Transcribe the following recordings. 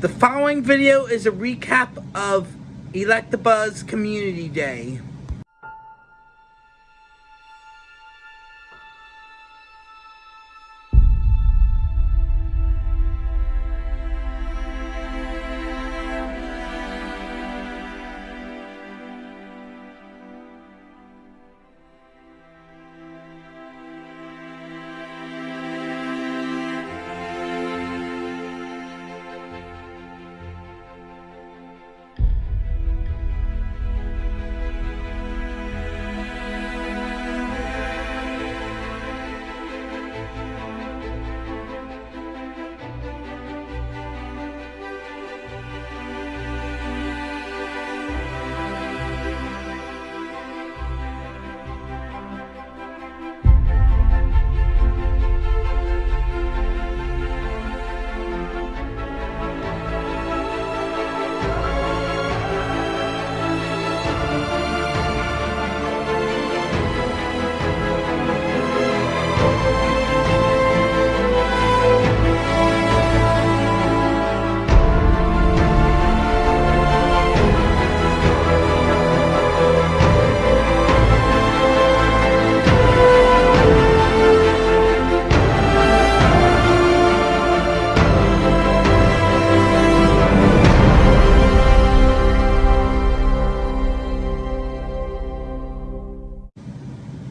The following video is a recap of Electabuzz Community Day.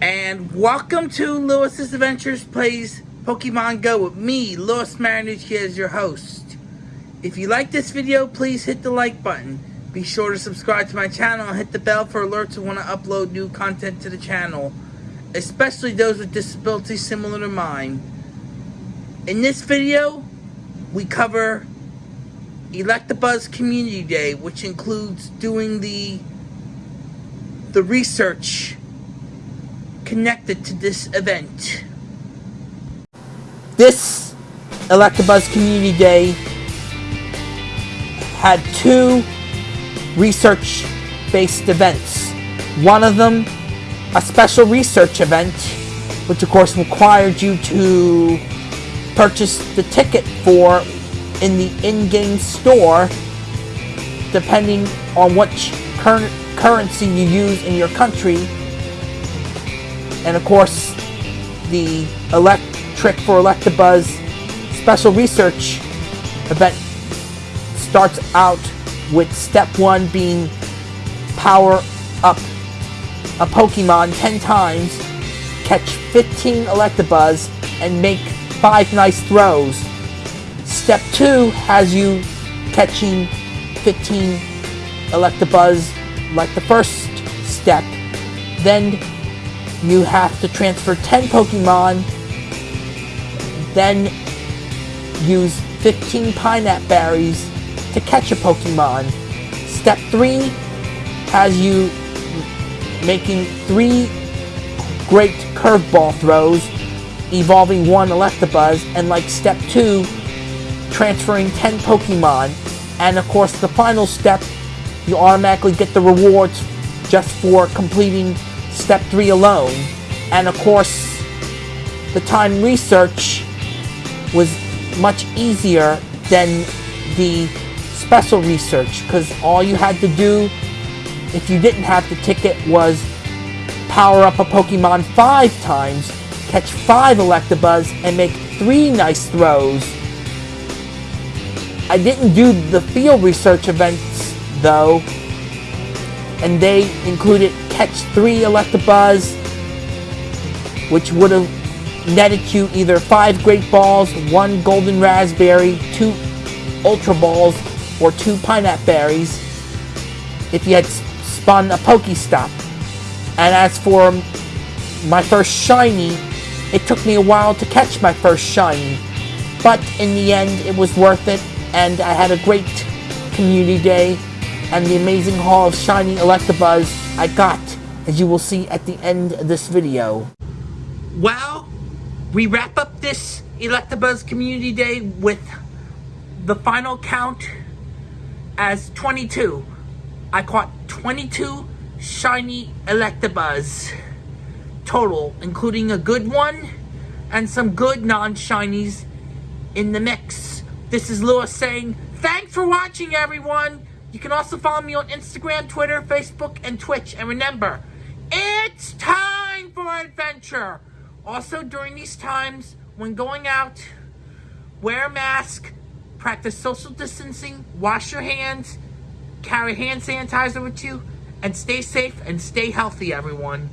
And welcome to Lewis's Adventures Plays Pokemon Go with me, Lewis Marinucci, as your host. If you like this video, please hit the like button. Be sure to subscribe to my channel and hit the bell for alerts when I upload new content to the channel, especially those with disabilities similar to mine. In this video, we cover Electabuzz Community Day, which includes doing the the research connected to this event. This Electabuzz Community Day had two research-based events. One of them, a special research event, which of course required you to purchase the ticket for in the in-game store, depending on which cur currency you use in your country and of course, the Electric for Electabuzz special research event starts out with step one being power up a Pokemon 10 times, catch 15 Electabuzz, and make 5 nice throws. Step 2 has you catching 15 Electabuzz like the first step. Then you have to transfer 10 Pokemon, then use 15 Pinap Berries to catch a Pokemon. Step 3 has you making 3 great curveball throws, evolving 1 Electabuzz, and like step 2, transferring 10 Pokemon. And of course, the final step, you automatically get the rewards just for completing step 3 alone. And of course, the time research was much easier than the special research because all you had to do if you didn't have the ticket was power up a Pokemon five times, catch five Electabuzz, and make three nice throws. I didn't do the field research events though, and they included catch three Electabuzz, which would have netted you either five Great Balls, one Golden Razz Berry, two Ultra Balls, or two Pinap Berries if you had spun a Pokestop. And as for my first Shiny, it took me a while to catch my first Shiny. But in the end, it was worth it, and I had a great community day and the amazing haul of shiny Electabuzz I got, as you will see at the end of this video. Well, we wrap up this Electabuzz Community Day with the final count as 22. I caught 22 shiny Electabuzz total, including a good one and some good non-shinies in the mix. This is Lewis saying Thanks for watching, everyone. You can also follow me on Instagram, Twitter, Facebook, and Twitch. And remember, it's time for adventure. Also, during these times, when going out, wear a mask, practice social distancing, wash your hands, carry hand sanitizer with you, and stay safe and stay healthy, everyone.